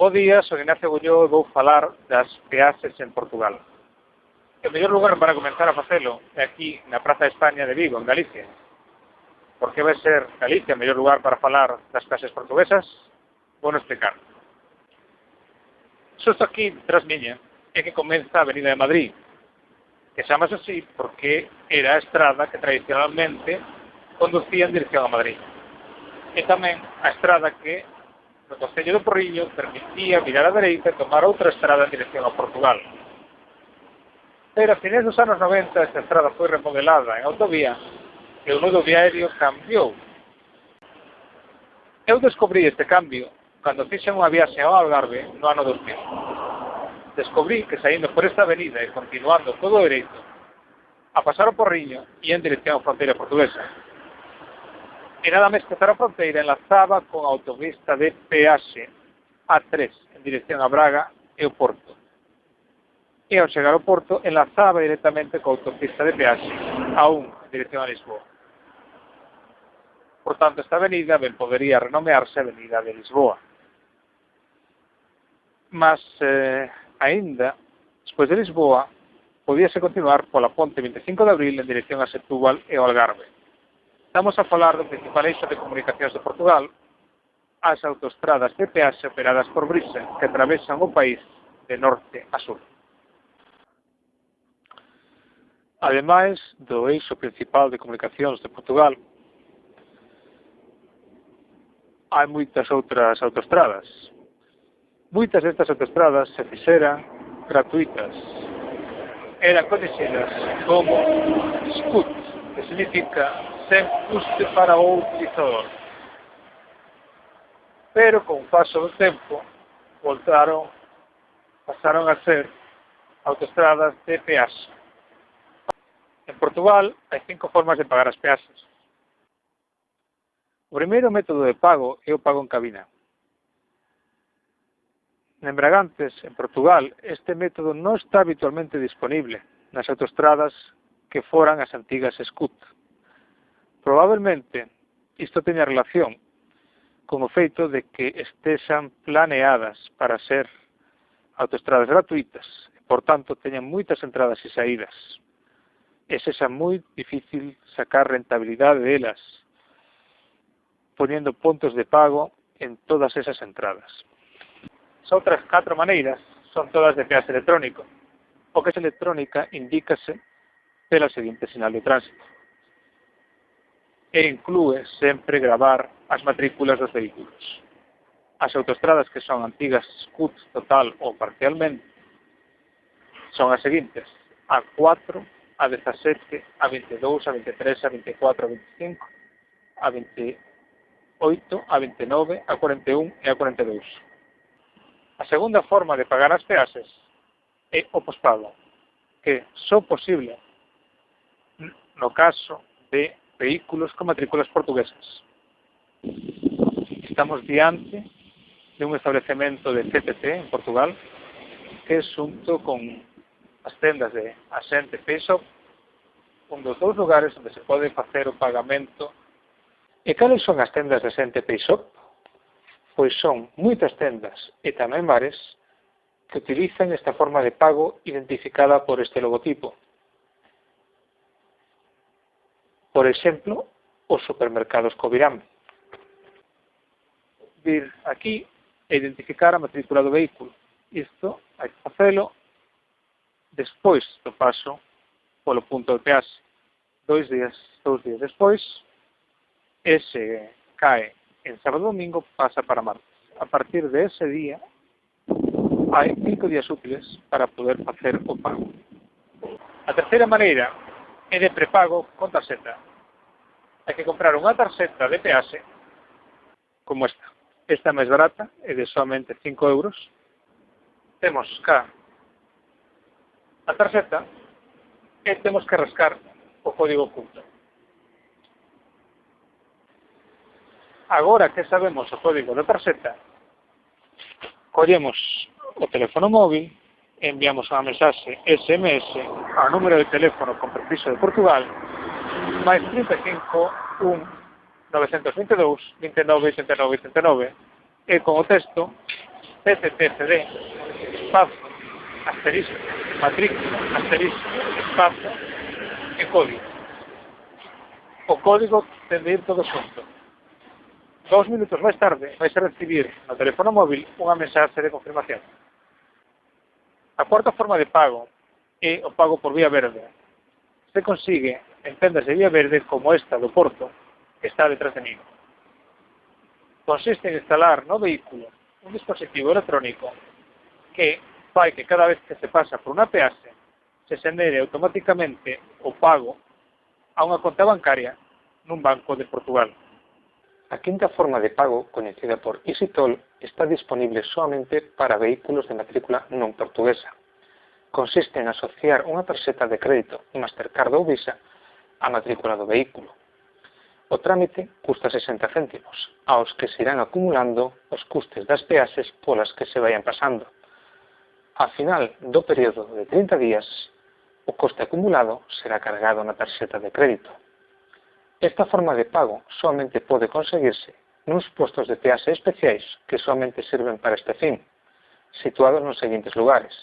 Bo día, son Ignacio Gulló e vou falar das peaxes en Portugal. O mellor lugar para comenzar a facelo é aquí na Praza de España de Vigo, en Galicia. Por que vai ser Galicia o mellor lugar para falar das peaxes portuguesas? Vou non explicar. Xusto aquí, tras miña, é que comeza a Avenida de Madrid, que chamase así porque era a estrada que tradicionalmente conducía en dirección a Madrid. E tamén a estrada que no Concello do Porriño permitía virar á dereita e tomar outra estrada en dirección a Portugal. Pero a finais dos anos 90 esta estrada foi remodelada en autovía e o nudo viario cambiou. Eu descobrí este cambio cando fixen unha viaxe ao Algarve no ano 2000. Descobrí que saindo por esta avenida e continuando todo dereito, a pasar o Porriño e en dirección á fronteira portuguesa, E nada máis cruzar a fronteira enlazaba con a autopista de peaxe A3 en dirección a Braga e o Porto. E ao chegar ao Porto enlazaba directamente coa autopista de peaxe A1 en dirección a Lisboa. Por tanto, esta avenida ben podería renomearse Avenida de Lisboa. Mas, eh, aínda, despois de Lisboa, podíase continuar pola ponte 25 de abril en dirección a Setúbal e ao Algarve Estamos a falar do principal eixo de comunicacións de Portugal, as autostradas de peaxe operadas por Brisa que atravesan o país de norte a sur. Ademais do eixo principal de comunicacións de Portugal, hai moitas outras autostradas. Moitas destas autostradas se fixeran gratuitas. Eran conhecidas como SCUT, que significa sen custe para o utilizador. Pero con o paso do tempo voltaron pasaron a ser autostradas de peaxe. En Portugal hai cinco formas de pagar as peaxes. O primeiro método de pago é o pago en cabina. En Bragantes, en Portugal, este método non está habitualmente disponible nas autostradas que foran as antigas SCUT. Probablemente isto teña relación con o feito de que estexan planeadas para ser autoestradas gratuitas, e, por tanto, teñan moitas entradas e saídas. E sexa moi difícil sacar rentabilidade delas, poniendo puntos de pago en todas esas entradas. As outras catro maneiras son todas de peaxe electrónico. O que é electrónica indícase pela seguinte sinal de tránsito e inclúe sempre gravar as matrículas dos vehículos. As autostradas que son antigas CUT total ou parcialmente son as seguintes, a 4, a 17, a 22, a 23, a 24, a 25, a 28, a 29, a 41 e a 42. A segunda forma de pagar as peaxes é o pospago, que só posible no caso de vehículos con matrículas portuguesas. Estamos diante de un establecemento de CTT en Portugal que xunto con as tendas de Asente Payshop un dos dous lugares onde se pode facer o pagamento E cales son as tendas de Asente Payshop? Pois son moitas tendas e tamén bares que utilizan esta forma de pago identificada por este logotipo. por exemplo, os supermercados Covirán. Vir aquí e identificar a matrícula do vehículo. Isto hai que facelo despois do paso polo punto de peaxe. Dois días, dous días despois, ese cae en sábado domingo, pasa para martes. A partir de ese día, hai cinco días útiles para poder facer o pago. A terceira maneira é de prepago con tarxeta hai que comprar unha tarxeta de peaxe como esta. Esta é máis barata, é de somente 5 euros. Temos cá a tarxeta e temos que rascar o código oculto. Agora que sabemos o código da tarxeta, collemos o teléfono móvil, enviamos unha mensaxe SMS ao número de teléfono con permiso de Portugal máis 35, 1, 922, 29, 89, 89, e con o texto PTTCD, espacio asterisco, matrícula, asterisco, espacio e código. O código ten de ir todo xunto. Dos minutos máis tarde vais a recibir no teléfono móvil unha mensaxe de confirmación. A cuarta forma de pago é o pago por vía verde. Se consigue encenda se vía verde como esta do Porto, que está detrás de mí. Consiste en instalar no vehículo un dispositivo electrónico que fai que cada vez que se pasa por unha peaxe se xenere automáticamente o pago a unha conta bancaria nun banco de Portugal. A quinta forma de pago, coñecida por EasyToll, está disponible solamente para vehículos de matrícula non portuguesa. Consiste en asociar unha tarxeta de crédito Mastercard ou Visa a matrícula do vehículo. O trámite custa 60 céntimos, aos que se irán acumulando os custes das peaxes polas que se vayan pasando. A final do período de 30 días, o coste acumulado será cargado na tarxeta de crédito. Esta forma de pago somente pode conseguirse nuns postos de peaxe especiais que somente sirven para este fin, situados nos seguintes lugares.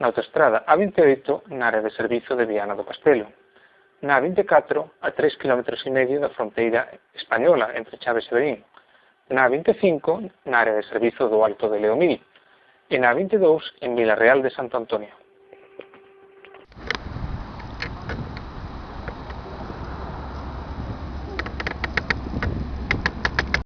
Na autostrada A28, na área de servizo de Viana do Castelo, na 24 a 3 km e medio da fronteira española entre Chaves e Berín, na 25 na área de servizo do Alto de Leomil e na 22 en Vilarreal de Santo Antonio.